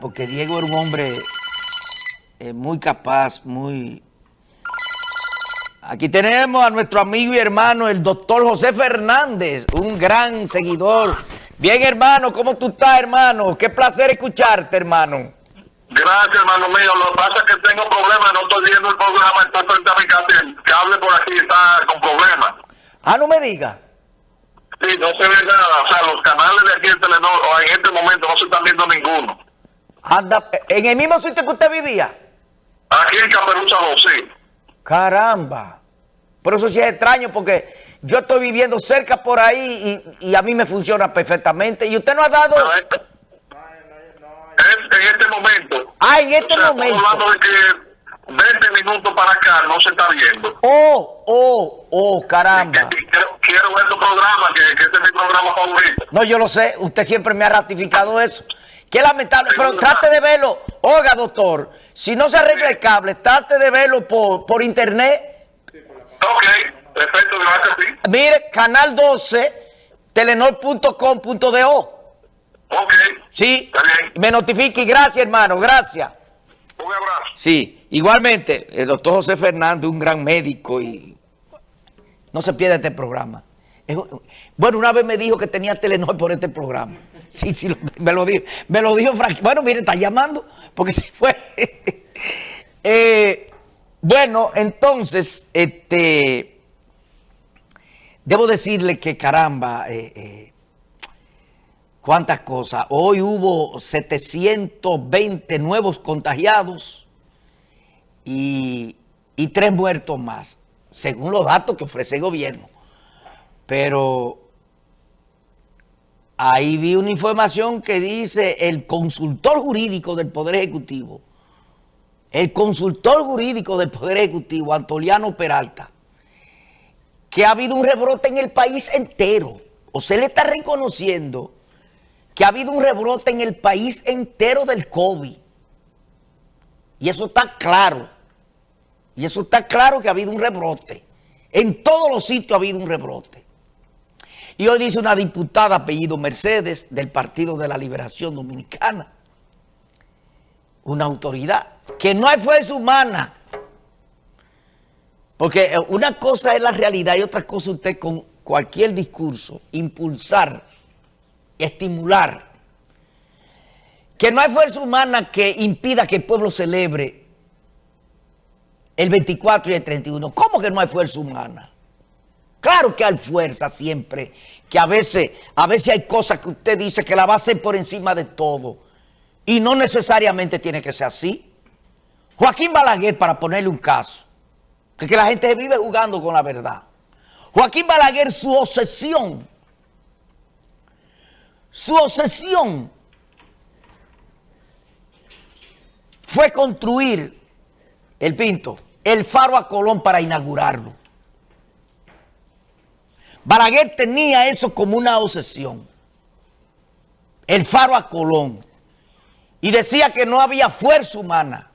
porque Diego era un hombre eh, muy capaz, muy... Aquí tenemos a nuestro amigo y hermano, el doctor José Fernández, un gran seguidor. Bien, hermano, ¿cómo tú estás, hermano? Qué placer escucharte, hermano. Gracias, hermano mío. Lo que pasa es que tengo problemas, no estoy viendo el programa, estoy frente a mi casa, el cable por aquí está con problemas. Ah, no me diga. Sí, no se ve nada, o sea, los canales de aquí en Telenor, o en este momento no se están viendo ninguno. Anda, ¿en el mismo sitio que usted vivía? Aquí en Caperuza 2, sí. Caramba. Por eso sí es extraño, porque yo estoy viviendo cerca por ahí y, y a mí me funciona perfectamente. Y usted no ha dado... Pero es, en este momento. Ah, en este o sea, momento. Estamos hablando de que 20 minutos para acá no se está viendo. Oh, oh, oh, caramba. Quiero ver tu programa, que, que este es mi programa favorito. No, yo lo sé, usted siempre me ha ratificado eso. Qué lamentable, pero trate de verlo. Oiga, doctor, si no se arregla el cable, trate de verlo por, por internet. Ok, perfecto, gracias, sí. Mire, canal 12, telenor.com.do. Ok, Sí, Está bien. me notifique. Gracias, hermano, gracias. un abrazo. Sí, igualmente, el doctor José Fernández, un gran médico y no se pierda este programa. Bueno, una vez me dijo que tenía Telenor por este programa. Sí, sí, me lo dijo. Me lo dijo Frank. Bueno, mire, está llamando porque se fue. Eh, bueno, entonces, este, debo decirle que caramba, eh, eh, cuántas cosas. Hoy hubo 720 nuevos contagiados y, y tres muertos más, según los datos que ofrece el gobierno. Pero ahí vi una información que dice el consultor jurídico del Poder Ejecutivo, el consultor jurídico del Poder Ejecutivo, Antoliano Peralta, que ha habido un rebrote en el país entero. O se le está reconociendo que ha habido un rebrote en el país entero del COVID. Y eso está claro. Y eso está claro que ha habido un rebrote. En todos los sitios ha habido un rebrote. Y hoy dice una diputada apellido Mercedes del Partido de la Liberación Dominicana, una autoridad, que no hay fuerza humana. Porque eh, una cosa es la realidad y otra cosa usted con cualquier discurso impulsar, estimular, que no hay fuerza humana que impida que el pueblo celebre el 24 y el 31. ¿Cómo que no hay fuerza humana? Claro que hay fuerza siempre, que a veces, a veces hay cosas que usted dice que la va a hacer por encima de todo. Y no necesariamente tiene que ser así. Joaquín Balaguer, para ponerle un caso, que, que la gente vive jugando con la verdad. Joaquín Balaguer, su obsesión, su obsesión fue construir el Pinto, el faro a Colón para inaugurarlo. Balaguer tenía eso como una obsesión. El faro a Colón. Y decía que no había fuerza humana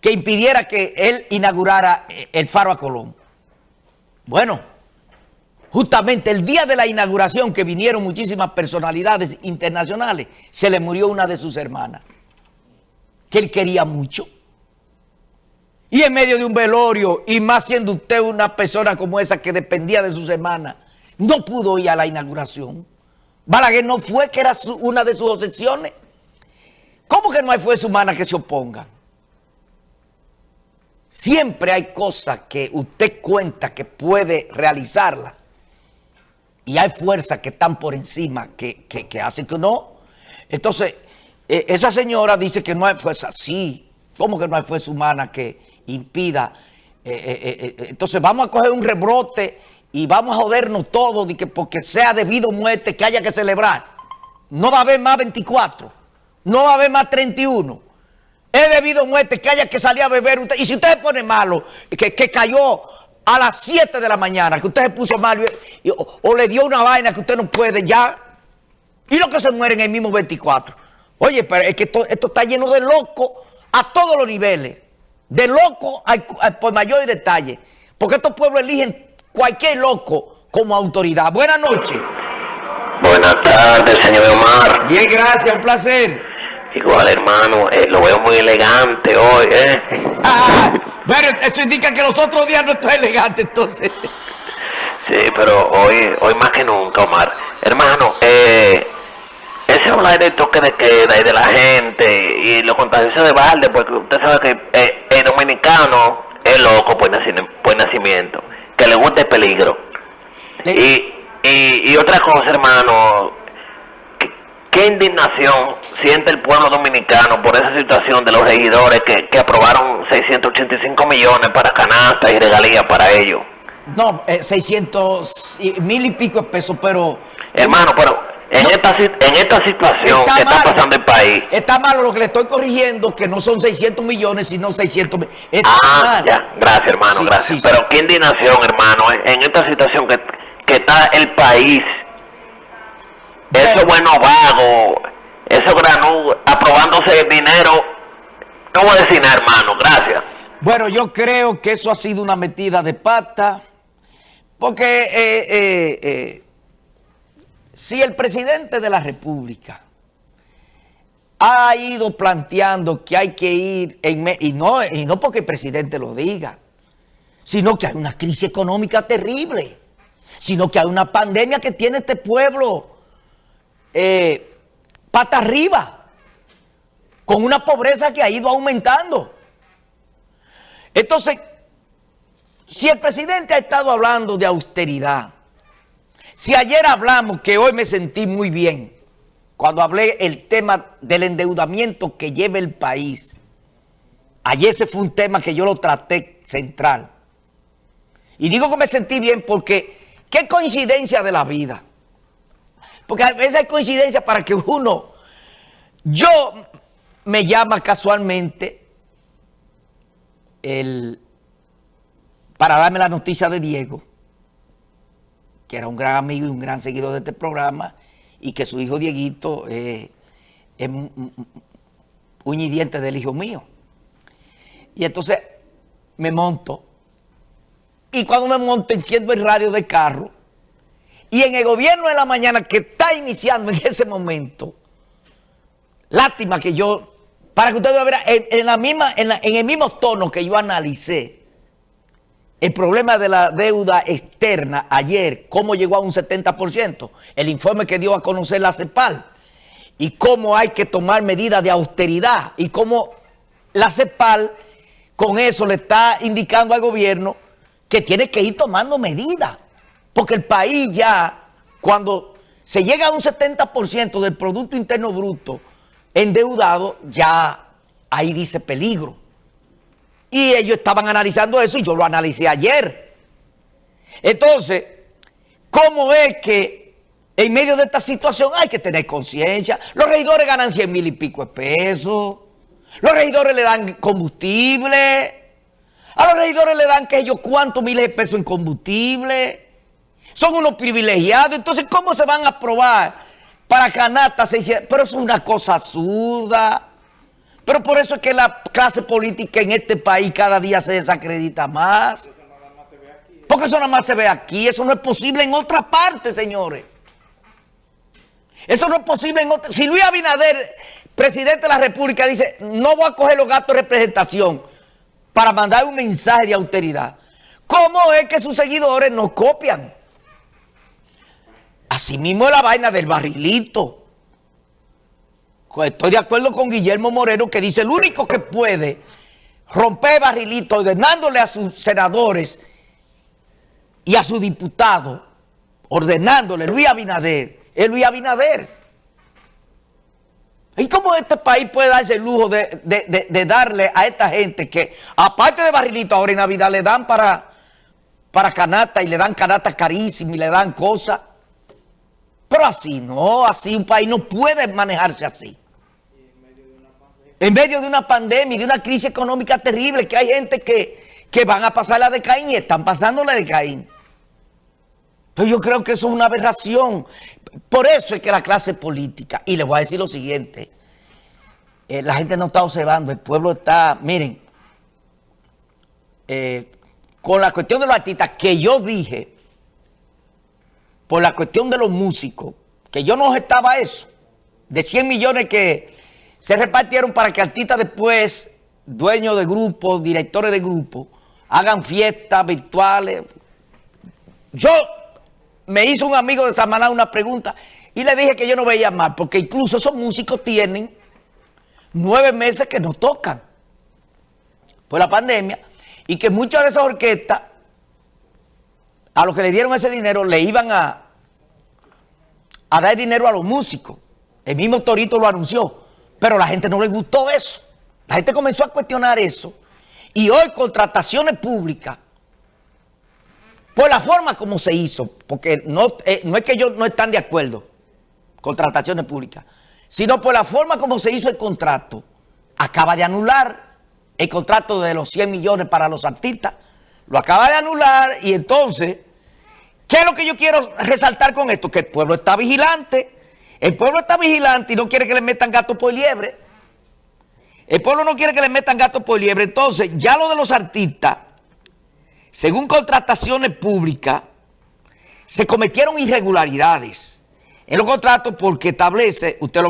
que impidiera que él inaugurara eh, el faro a Colón. Bueno, justamente el día de la inauguración que vinieron muchísimas personalidades internacionales, se le murió una de sus hermanas, que él quería mucho. Y en medio de un velorio, y más siendo usted una persona como esa que dependía de sus hermanas, no pudo ir a la inauguración. Balaguer no fue, que era su- una de sus obsesiones. ¿Cómo que no hay fuerza humana que se oponga? Siempre hay cosas que usted cuenta que puede realizarla. Y hay fuerzas que están por encima, que, que, que hacen que no. Entonces, eh, esa señora dice que no hay fuerza. Sí, ¿cómo que no hay fuerza humana que impida? Eh, eh, eh, entonces, vamos a coger un rebrote y vamos a jodernos todos de que porque sea debido muerte que haya que celebrar. No va a haber más 24. No va a haber más 31. Es debido muerte que haya que salir a beber. Y si usted se pone malo, que, que cayó a las 7 de la mañana, que usted se puso malo o le dio una vaina que usted no puede ya. Y los que se mueren el mismo 24. Oye, pero es que esto, esto está lleno de locos a todos los niveles. De al- al por mayor detalle. Porque estos pueblos eligen cualquier loco como autoridad. Buenas noches. Buenas tardes, señor Omar. Bien, gracias, un placer. Igual, hermano, eh, lo veo muy elegante hoy, ¿eh? Ah, bueno, eso indica que los otros días no está elegante, entonces. Sí, pero hoy, hoy más que nunca, Omar. Hermano, eh, ese hablar de toque de queda y de la gente y los contagios de balde, porque usted sabe que eh, el dominicano es loco por, naci- por nacimiento, que le gusta el peligro. Y, y, y otra cosa, hermano, ¿qué, qué indignación siente el pueblo dominicano por esa situación de los regidores que, que aprobaron 685 millones para canastas y regalías para ellos. No, eh, 600 y- mil y pico de pesos, pero... Hermano, pero en, No. esta, en esta situación que está pasando el país, Está malo lo que le estoy corrigiendo, que no son 600 millones, sino 600 mil. Está Ah, mal. ya, gracias hermano, Sí, gracias. sí, sí. Pero qué indignación, hermano, en, en esta situación que, que está el país, esos buenos vagos, esos granú, aprobándose dinero, no voy a decir nada, hermano, gracias. Bueno, yo creo que eso ha sido una metida de pata, porque eh, eh, eh, si el presidente de la República ha ido planteando que hay que ir, y, no, y no porque el presidente lo diga, sino que hay una crisis económica terrible, sino que hay una pandemia que tiene este pueblo eh, pata arriba, con una pobreza que ha ido aumentando. Entonces, si el presidente ha estado hablando de austeridad, si ayer hablamos, que hoy me sentí muy bien, cuando hablé el tema del endeudamiento que lleva el país, ayer ese fue un tema que yo lo traté central. Y digo que me sentí bien porque qué coincidencia de la vida. Porque a veces hay coincidencia para que uno, yo me llama casualmente el, para darme la noticia de Diego, que era un gran amigo y un gran seguidor de este programa, y que su hijo Dieguito eh, es un- y diente del hijo mío. Y entonces me monto, y cuando me monto enciendo el radio de carro, y en el gobierno de la mañana que está iniciando en ese momento, lástima que yo, para que ustedes vean, en, en la misma, en, la- en el mismo tono que yo analicé el problema de la deuda externa ayer, cómo llegó a un 70%, el informe que dio a conocer la CEPAL, y cómo hay que tomar medidas de austeridad, y cómo la CEPAL con eso le está indicando al gobierno que tiene que ir tomando medidas, porque el país ya, cuando se llega a un 70% del Producto Interno Bruto endeudado, ya ahí dice peligro. Y ellos estaban analizando eso y yo lo analicé ayer. Entonces, ¿cómo es que en medio de esta situación hay que tener conciencia? Los regidores ganan 100 mil y pico de pesos. Los regidores le dan combustible. A los regidores le dan que ellos cuántos miles de pesos en combustible. Son unos privilegiados. Entonces, ¿cómo se van a aprobar para canastas? 600? Pero eso es una cosa absurda. Pero por eso es que la clase política en este país cada día se desacredita más. Porque eso nada más se ve aquí. Eso no es posible en otra parte, señores. Eso no es posible en otra... Si Luis Abinader, presidente de la República, dice, no voy a coger los gastos de representación para mandar un mensaje de austeridad, ¿cómo es que sus seguidores nos copian? Asimismo es la vaina del barrilito. Estoy de acuerdo con Guillermo Moreno que dice el único que puede romper barrilito ordenándole a sus senadores y a sus diputados, ordenándole Luis Abinader, es Luis Abinader. ¿Y cómo este país puede darse el lujo de- de darle a esta gente que, aparte de barrilito, ahora en Navidad le dan para, para canasta y le dan canasta carísima y le dan cosas? Pero así no, así un país no puede manejarse así. En medio de una pandemia de una crisis económica terrible, que hay gente que, que van a pasar la de Caín y están pasando la de Caín. Pero yo creo que eso es una aberración. Por eso es que la clase política, y les voy a decir lo siguiente, eh, la gente no está observando, el pueblo está, miren, eh, con la cuestión de los artistas que yo dije, por la cuestión de los músicos, que yo no estaba eso, de 100 millones que se repartieron para que artistas después, dueños de grupos, directores de grupos, hagan fiestas virtuales. Yo me hizo un amigo de Samaná una pregunta y le dije que yo no veía mal, porque incluso esos músicos tienen nueve meses que no tocan por la pandemia y que muchas de esas orquestas, a los que le dieron ese dinero, le iban a, a dar dinero a los músicos. El mismo Torito lo anunció, pero la gente no le gustó eso. La gente comenzó a cuestionar eso y hoy contrataciones públicas, por la forma como se hizo, porque no, eh, no es que ellos no están de acuerdo, contrataciones públicas, sino por la forma como se hizo el contrato, acaba de anular el contrato de los 100 millones para los artistas, lo acaba de anular y entonces, ¿qué es lo que yo quiero resaltar con esto? Que el pueblo está vigilante, el pueblo está vigilante y no quiere que le metan gato por liebre. El pueblo no quiere que le metan gato por liebre. Entonces, ya lo de los artistas, según contrataciones públicas, se cometieron irregularidades en los contratos porque establece, usted lo